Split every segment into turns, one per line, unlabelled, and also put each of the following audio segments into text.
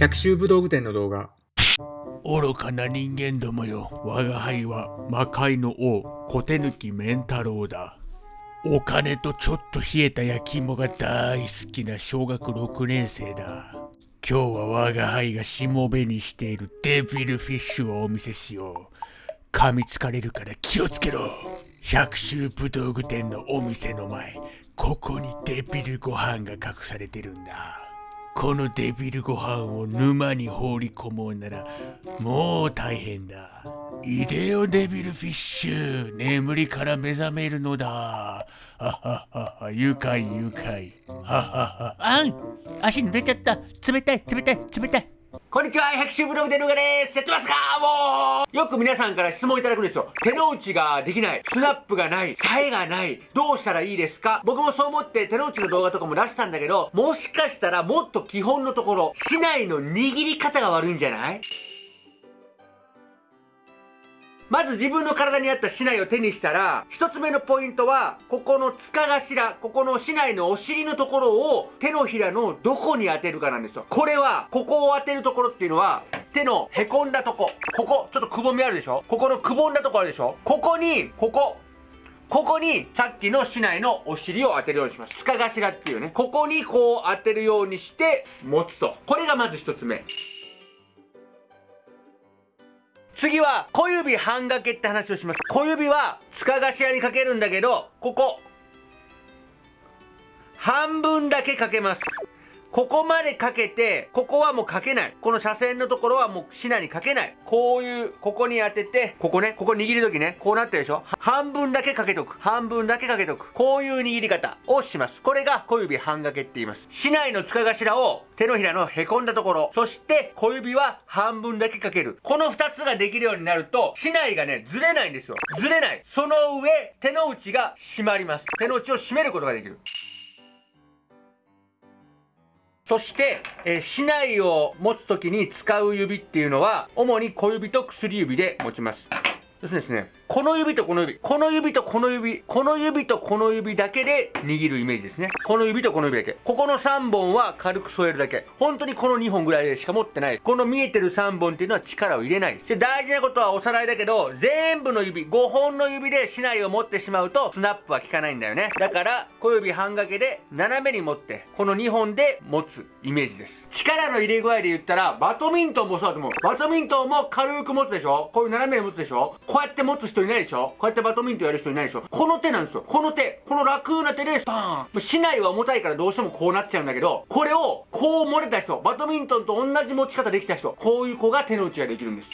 百秋武道具店の動画。
愚かな人間どもよ。我が輩は魔界の王、小手抜き面太郎だ。お金とちょっと冷えた焼き芋が大好きな小学6年生だ。今日は我が輩がしもべにしているデビルフィッシュをお見せしよう。噛みつかれるから気をつけろ。百秋武道具店のお店の前、ここにデビルご飯が隠されてるんだ。このデビルご飯を沼に放り込もうならもう大変だ。イデオデビルフィッシュ眠りから目覚めるのだ。はははは愉快愉快。はははあん足濡れちゃった冷たい冷たい冷たい
こんにちは、百秋ブログでルガです。やってますか？もうよく皆さんから質問いただくんですよ。手の内ができない。スナップがない。さえがない。どうしたらいいですか？僕もそう思って手の内の動画とかも出したんだけど、もしかしたらもっと基本のところ、市内の握り方が悪いんじゃない？まず自分の体に合った竹刀を手にしたら、一つ目のポイントは、ここの塚頭、ここの竹刀のお尻のところを手のひらのどこに当てるかなんですよ。これは、ここを当てるところっていうのは、手のへこんだとこ。ここ、ちょっとくぼみあるでしょ？ここのくぼんだとこあるでしょ？ここに、ここ、ここにさっきの竹刀のお尻を当てるようにします。塚頭っていうね。ここにこう当てるようにして持つと。これがまず一つ目。次は小指半掛けって話をします。小指は塚頭にかけるんだけどここ。半分だけかけます。ここまでかけて、ここはもうかけない。この車線のところはもうシナにかけない。こういう、ここに当てて、ここね、ここ握るときね、こうなってるでしょ？半分だけかけとく。半分だけかけとく。こういう握り方をします。これが小指半掛けって言います。市内の塚頭を手のひらのへこんだところ、そして小指は半分だけかける。この二つができるようになると、市内がね、ずれないんですよ。ずれない。その上、手の内が締まります。手の内を締めることができる。そして、えー、竹刀を持つときに使う指っていうのは、主に小指と薬指で持ちます。そしてですね、この指とこの指、この指とこの指、この指とこの指だけで握るイメージですね。この指とこの指だけ。ここの3本は軽く添えるだけ。本当にこの2本ぐらいでしか持ってない。この見えてる3本っていうのは力を入れないで。大事なことはおさらいだけど、全部の指、5本の指で竹刀を持ってしまうと、スナップは効かないんだよね。だから、小指半掛けで斜めに持って、この2本で持つイメージです。力の入れ具合で言ったら、バドミントンもそうだと思う。バドミントンも軽く持つでしょ？こういう斜めに持つでしょ？こうやって持つ人いないでしょ？こうやってバドミントンやる人いないでしょ？この手なんですよ。この手。この楽な手で、バーン。市内は重たいからどうしてもこうなっちゃうんだけど、これをこう漏れた人、バドミントンと同じ持ち方できた人、こういう子が手の内ができるんです。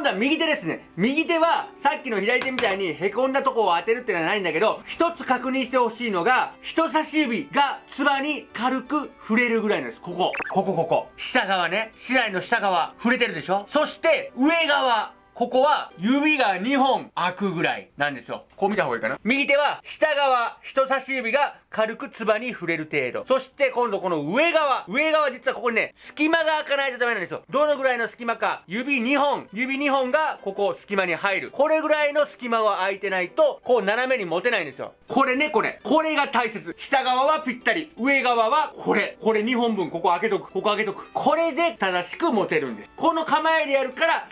今度は右手ですね。右手はさっきの左手みたいに凹んだとこを当てるってのはないんだけど、一つ確認してほしいのが、人差し指がつばに軽く触れるぐらいなんです。ここ。ここここ。下側ね。市内の下側、触れてるでしょそして、上側。ここは指が2本開くぐらいなんですよ。こう見た方がいいかな。右手は下側、人差し指が軽くつばに触れる程度。そして今度この上側。上側実はここにね、隙間が開かないとダメなんですよ。どのぐらいの隙間か。指2本。指2本がここ隙間に入る。これぐらいの隙間は空いてないと、こう斜めに持てないんですよ。これね、これ。これが大切。下側はぴったり。上側はこれ。これ2本分。ここ開けとく。ここ開けとく。これで正しく持てるんです。この構えでやるから、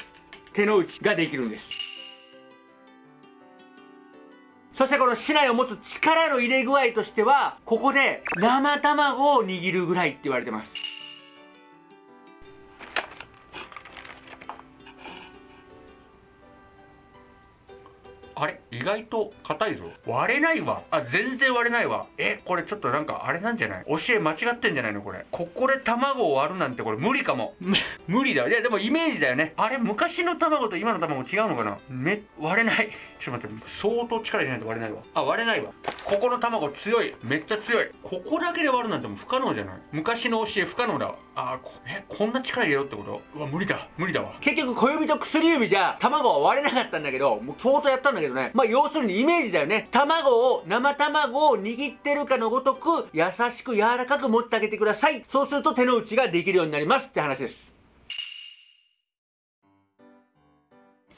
手の内ができるんです。そしてこの竹刀を持つ力の入れ具合としてはここで生卵を握るぐらいって言われてます。あれ？意外と硬いぞ。割れないわ。あ全然割れないわ。えこれちょっとなんかあれなんじゃない？教え間違ってんじゃないの？これ。ここで卵を割るなんてこれ無理かも。無理だいやでもイメージだよね。あれ昔の卵と今の卵違うのかな？め割れない。ちょっと待って。相当力入れないと割れないわ。あ割れないわ。ここの卵強い。めっちゃ強い。ここだけで割るなんてもう不可能じゃない？昔の教え不可能だわあこえこんな力入れろってこと？うわ無理だ。無理だわ。結局小指と薬指じゃ卵は割れなかったんだけどもう相当やったんだけどね。まあ要するにイメージだよね。卵を生卵を握ってるかのごとく優しく柔らかく持ってあげてください。そうすると手の内ができるようになりますって話です。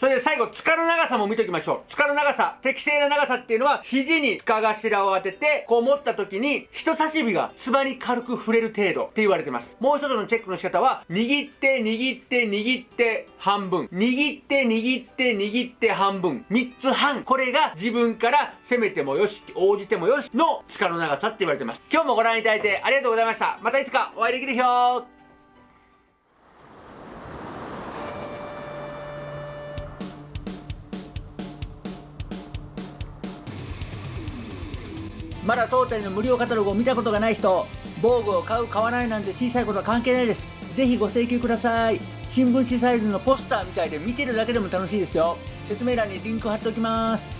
それで最後、塚の長さも見ておきましょう。塚の長さ。適正な長さっていうのは、肘に塚頭を当てて、こう持った時に、人差し指がつばに軽く触れる程度って言われてます。もう一つのチェックの仕方は、握って、握って、握って、半分。握って、握って、握って、半分。3つ半。これが自分から攻めてもよし、応じてもよしの塚の長さって言われてます。今日もご覧いただいてありがとうございました。またいつかお会いできる日
まだ当店の無料カタログを見たことがない人防具を買う買わないなんて小さいことは関係ないです。ぜひご請求ください。新聞紙サイズのポスターみたいで見てるだけでも楽しいですよ。説明欄にリンク貼っておきます。